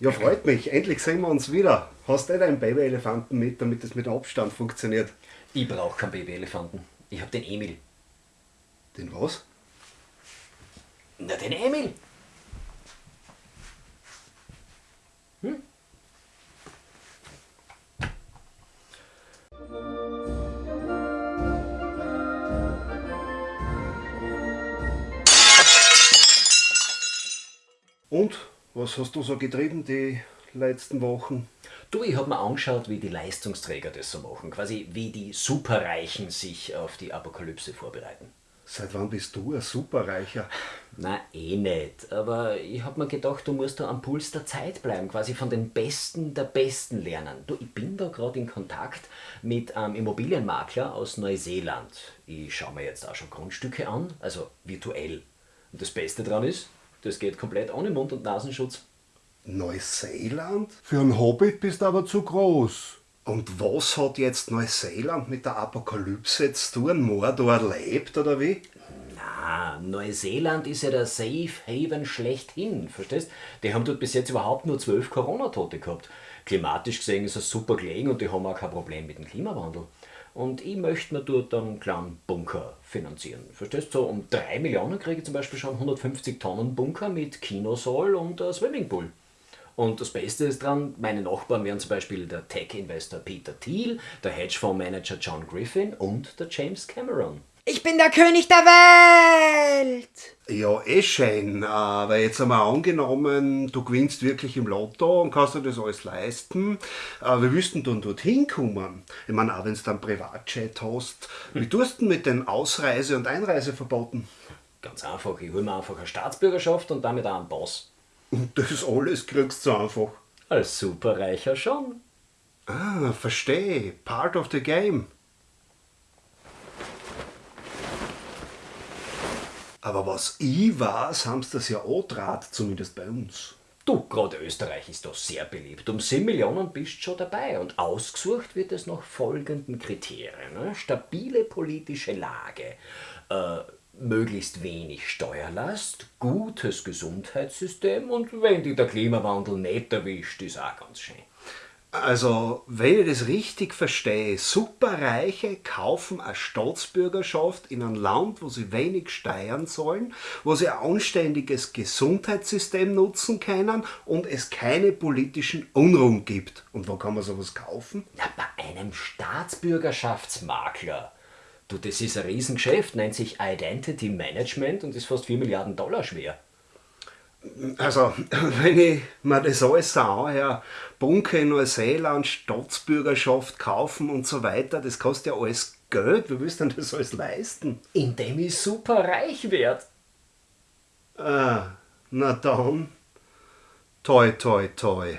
Ja, freut mich. Endlich sehen wir uns wieder. Hast du deinen Babyelefanten mit, damit es mit dem Abstand funktioniert? Ich brauche keinen Babyelefanten. Ich hab den Emil. Den was? Na, den Emil. Hm? Und? Was hast du so getrieben die letzten Wochen? Du, ich hab mir angeschaut, wie die Leistungsträger das so machen. Quasi wie die Superreichen sich auf die Apokalypse vorbereiten. Seit wann bist du ein Superreicher? Na, eh nicht. Aber ich hab mir gedacht, du musst da am Puls der Zeit bleiben, quasi von den Besten der Besten lernen. Du, ich bin da gerade in Kontakt mit einem Immobilienmakler aus Neuseeland. Ich schaue mir jetzt auch schon Grundstücke an, also virtuell. Und das Beste daran ist, das geht komplett ohne Mund- und Nasenschutz. Neuseeland? Für einen Hobbit bist du aber zu groß. Und was hat jetzt Neuseeland mit der Apokalypse zu tun? Mordor lebt oder wie? Neuseeland ist ja der Safe Haven schlechthin, verstehst? Die haben dort bis jetzt überhaupt nur zwölf Corona-Tote gehabt. Klimatisch gesehen ist es super gelegen und die haben auch kein Problem mit dem Klimawandel. Und ich möchte mir dort einen kleinen Bunker finanzieren. Verstehst du? So um 3 Millionen kriege ich zum Beispiel schon 150 Tonnen Bunker mit Kinosaal und Swimmingpool. Und das Beste ist dran, meine Nachbarn wären zum Beispiel der Tech-Investor Peter Thiel, der Hedgefondsmanager John Griffin und der James Cameron. Ich bin der König der Welt! Ja, eh schön, aber jetzt einmal angenommen, du gewinnst wirklich im Lotto und kannst dir das alles leisten. Aber wie willst du denn dorthin kommen? Ich meine, auch wenn du dann Privatjet hast, wie tust du denn mit den Ausreise- und Einreiseverboten? Ganz einfach, ich hole mir einfach eine Staatsbürgerschaft und damit auch einen Pass. Und das alles kriegst du einfach. Als Superreicher schon. Ah, verstehe. Part of the game. Aber was ich weiß, haben sie das ja auch draht, zumindest bei uns. Du, gerade Österreich ist doch sehr beliebt. Um 7 Millionen bist schon dabei. Und ausgesucht wird es nach folgenden Kriterien. Ne? Stabile politische Lage, äh, möglichst wenig Steuerlast, gutes Gesundheitssystem und wenn dich der Klimawandel nicht erwischt, ist auch ganz schön. Also, wenn ich das richtig verstehe, Superreiche kaufen eine Staatsbürgerschaft in einem Land, wo sie wenig steuern sollen, wo sie ein anständiges Gesundheitssystem nutzen können und es keine politischen Unruhen gibt. Und wo kann man sowas kaufen? Na, bei einem Staatsbürgerschaftsmakler. Du, das ist ein Riesengeschäft, nennt sich Identity Management und ist fast 4 Milliarden Dollar schwer. Also, wenn ich mir das alles so anhöre, Bunker in Neuseeland, Staatsbürgerschaft kaufen und so weiter, das kostet ja alles Geld. Wie willst du denn das alles leisten? Indem ich super reich werde. Ah, na dann, toi, toi, toi.